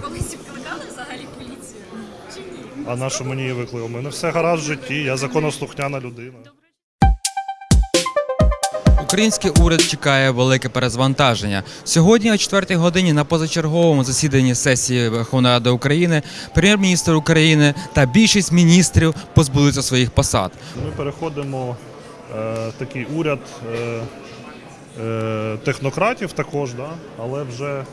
Колись викликали взагалі поліцію? Чи ні? А на що мені її викликали? У мене все гаразд в житті, я законослухняна людина. Український уряд чекає велике перезвантаження. Сьогодні о 4 годині на позачерговому засіданні сесії Верховної Ради України прем'єр-міністр України та більшість міністрів позбудуться своїх посад. Ми переходимо е, такий уряд е, е, технократів також, да? але вже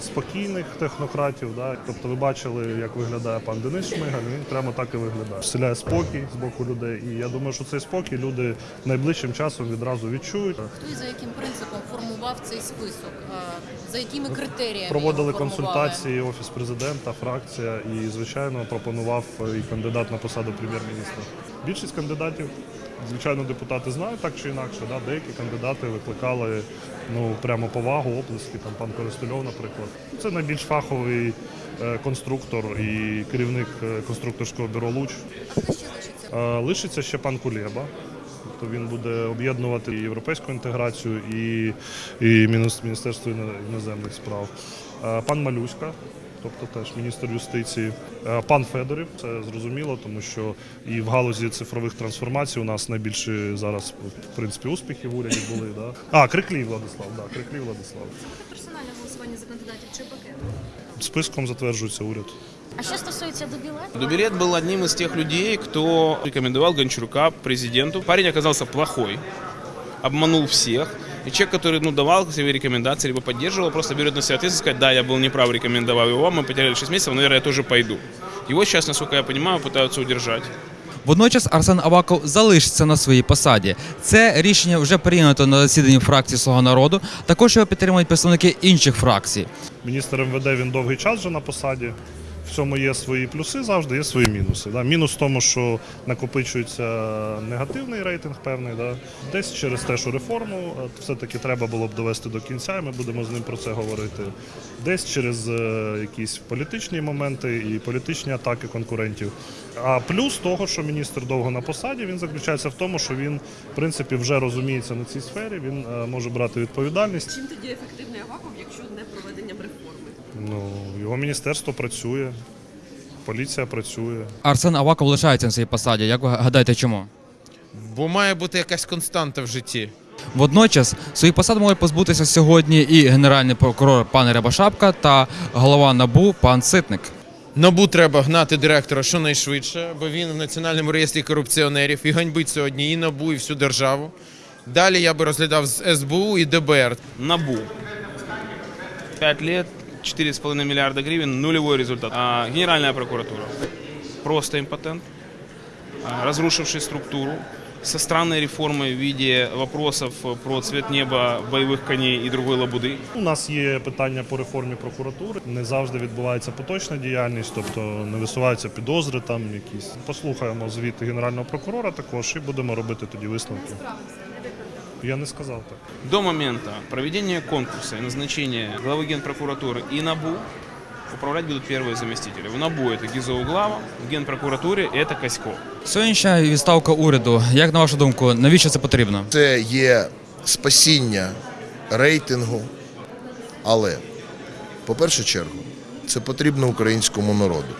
спокійних технократів. Да? Тобто ви бачили, як виглядає пан Денис Шмигаль, він прямо так і виглядає. Вселяє спокій з боку людей. І я думаю, що цей спокій люди найближчим часом відразу відчують. Хто і за яким принципом формував цей список? За якими критеріями Проводили консультації офіс президента, фракція і, звичайно, пропонував і кандидат на посаду прем'єр-міністра. Більшість кандидатів, звичайно, депутати знають так чи інакше. Да? Деякі кандидати викликали ну прямо повагу, оплески. Там пан Користульов, наприклад. Це найбільш фаховий е, конструктор і керівник е, конструкторського бюро Луч. Ще лишиться? Е, ще пан Кулєба. Тобто він буде об'єднувати і європейську інтеграцію, і, і Міністерство іноземних справ. Е, Пан Малюська, тобто теж міністр юстиції. Е, Пан Федорів, це зрозуміло, тому що і в галузі цифрових трансформацій у нас найбільші зараз в принципі успіхи в уряді були. Да? А, Криклій Владислав, да, Криклій Владислав. Персональне голосування за кандидатів чи пакет? Списком затверджується уряд. А що стосується добілету? Дубилет был одним из тех людей, кто рекомендовал Гончарука президенту. Парень оказался плохой, обманул всех. И человек, который ну, давал свои рекомендации, либо поддерживал, просто берет на себя ответственность и сказать, да, я был неправ, рекомендовал его, мы потеряли 6 месяцев, но, наверное, я тоже пойду. Его сейчас, насколько я понимаю, пытаются удержать. Водночас Арсен Аваков залишиться на своїй посаді. Це рішення вже прийнято на засіданні фракції Слуга народу. Також його підтримують представники інших фракцій. Міністр МВД він довгий час вже на посаді. В цьому є свої плюси, завжди є свої мінуси. Да. Мінус в тому, що накопичується негативний рейтинг певний. Да. Десь через те, що реформу е, все-таки треба було б довести до кінця, і ми будемо з ним про це говорити. Десь через е, якісь політичні моменти і політичні атаки конкурентів. А плюс того, що міністр довго на посаді, він заключається в тому, що він, в принципі, вже розуміється на цій сфері, він е, може брати відповідальність. Чим тоді ефективний Аваков, якщо не реформи? Ну, його міністерство працює, поліція працює. Арсен Аваков лишається на своїй посаді. Як ви гадаєте, чому? Бо має бути якась константа в житті. Водночас своїх посад можуть позбутися сьогодні і генеральний прокурор пан Рябошапка та голова НАБУ пан Ситник. Набу треба гнати директора щонайшвидше, бо він в національному реєстрі корупціонерів і ганьбить сьогодні і набу, і всю державу. Далі я би розглядав з СБУ і ДБР. НАБУ. 5 лет, 4,5 миллиарда гривен, нулевой результат. А Генеральная прокуратура. Просто импотент, а, разрушивший структуру, со странной реформой в виде вопросов про цвет неба, боевых коней и другой лабуды. У нас є питання по реформі прокуратури. Не завжди відбувається поточна діяльність, тобто не висуваються підозри там якісь. Послухаємо звіт генерального прокурора також і будемо робити тоді висновки. Я не сказав так. До момента проведения конкурса и назначения главы Генпрокуратуры и НАБУ управлять будут первые заместители. В НАБУ это Гизоуглава, в Генпрокуратуре это Коськов. Сьогоднішня відставка уряду. Як на вашу думку, навіщо це потрібно? Це є спасіння рейтингу, але, по першу чергу, це потрібно українському народу.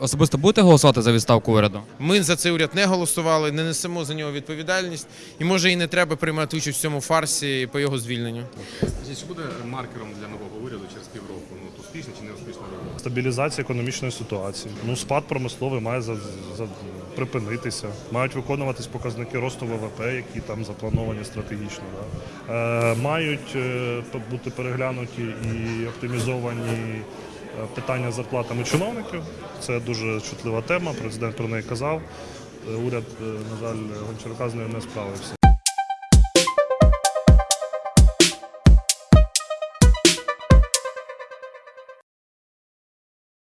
Особисто будете голосувати за відставку уряду? Ми за цей уряд не голосували, не несемо за нього відповідальність, і може і не треба приймати участь в цьому фарсі по його звільненню. Чи буде маркером для нового уряду через півроку? Ну, от успішна чи не успішна робота? Стабілізація економічної ситуації. Ну, спад промисловий має за, за, припинитися. Мають виконуватись показники росту ВВП, які там заплановані стратегічно. Да. Е, мають е, бути переглянуті і оптимізовані питання з зарплатами чиновників. Це дуже чутлива тема. Президент про неї казав. Е, Уряд, е, на жаль, Гончарука з нею не справився.